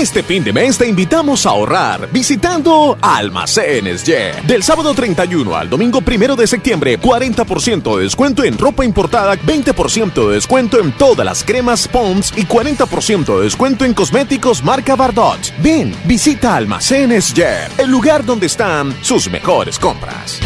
Este fin de mes te invitamos a ahorrar visitando Almacenes Yer. Del sábado 31 al domingo 1 de septiembre, 40% de descuento en ropa importada, 20% de descuento en todas las cremas Pons y 40% de descuento en cosméticos marca Bardot. Ven, visita Almacenes Yer, el lugar donde están sus mejores compras.